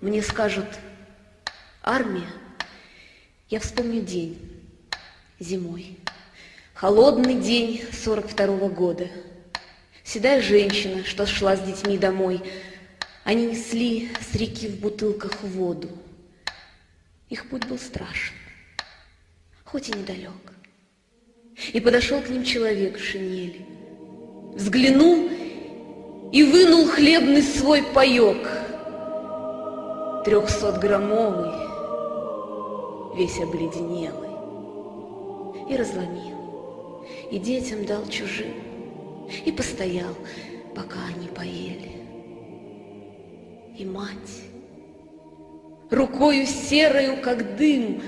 Мне скажут «армия», я вспомню день зимой. Холодный день сорок второго года. Седая женщина, что шла с детьми домой, они несли с реки в бутылках воду. Их путь был страшен, хоть и недалек. И подошел к ним человек в шинели, взглянул и вынул хлебный свой паек, трехсотграммовый, весь обледенелый, и разломил, и детям дал чужим, и постоял, пока они поели. И мать, рукою серою, как дым,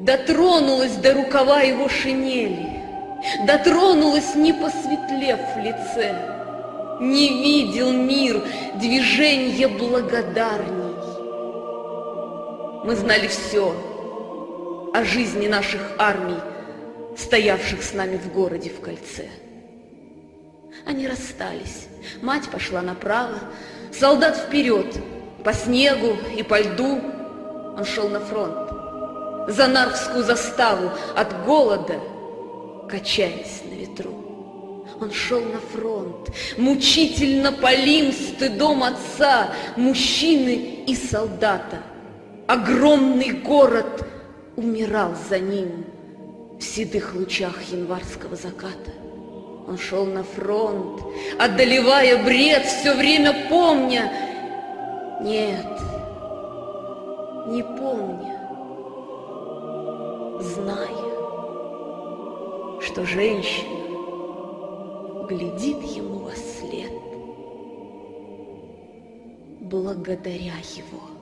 дотронулась до рукава его шинели, дотронулась, не посветлев в лице, не видел мир движения благодарней. Мы знали все о жизни наших армий, стоявших с нами в городе в кольце. Они расстались. Мать пошла направо, солдат вперед, по снегу и по льду. Он шел на фронт, за Нарвскую заставу, от голода, качаясь на ветру. Он шел на фронт, мучительно полим стыдом отца, мужчины и солдата. Огромный город умирал за ним в седых лучах январского заката. Он шел на фронт, одолевая бред, все время помня. Нет, не помня, зная, что женщина глядит ему во след, благодаря его,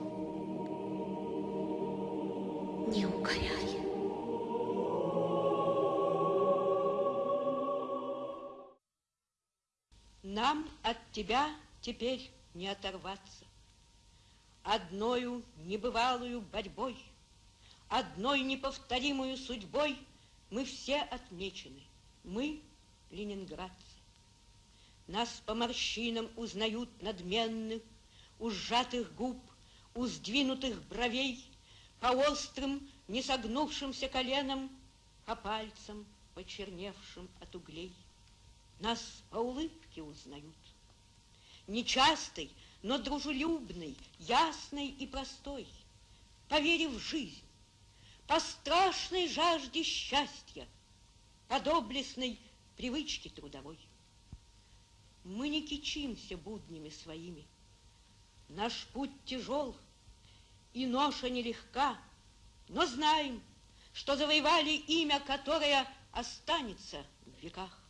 Нам от тебя теперь не оторваться. Одною небывалую борьбой, одной неповторимую судьбой мы все отмечены. Мы ленинградцы. Нас по морщинам узнают надменных, у сжатых губ, у сдвинутых бровей, по острым, не согнувшимся коленам, по пальцам, почерневшим от углей. Нас по улыбке узнают. Нечастой, но дружелюбной, ясной и простой, по вере в жизнь, по страшной жажде счастья, по доблестной привычке трудовой. Мы не кичимся буднями своими. Наш путь тяжел, и ноша нелегка, но знаем, что завоевали имя, которое останется в веках.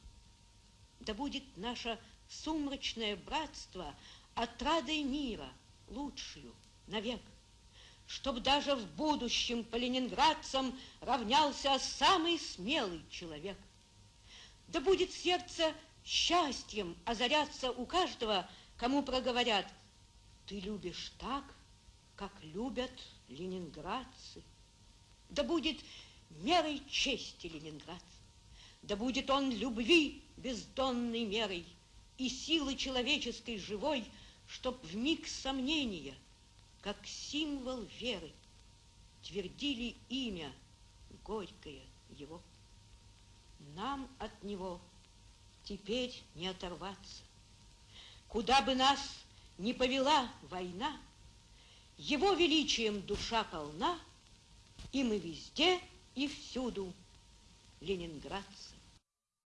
Да будет наше сумрачное братство отрадой мира, лучшую навек, чтоб даже в будущем по ленинградцам равнялся самый смелый человек. Да будет сердце счастьем озаряться у каждого, кому проговорят, ты любишь так, как любят ленинградцы. Да будет мерой чести ленинградца, да будет он любви бездонной мерой и силы человеческой живой, чтоб в миг сомнения, как символ веры, твердили имя горькое его. Нам от него теперь не оторваться. Куда бы нас ни повела война, его величием душа полна, и мы везде и всюду ленинградцы.